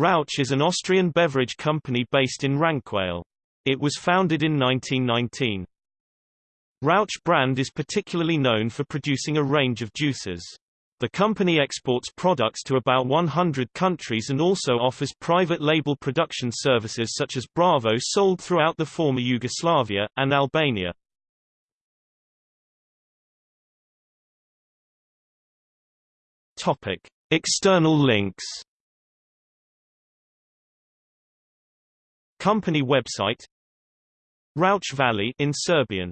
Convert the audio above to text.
Rauch is an Austrian beverage company based in Rankweil. It was founded in 1919. Rauch brand is particularly known for producing a range of juices. The company exports products to about 100 countries and also offers private label production services such as Bravo sold throughout the former Yugoslavia, and Albania. External links Company website Rauch Valley in Serbian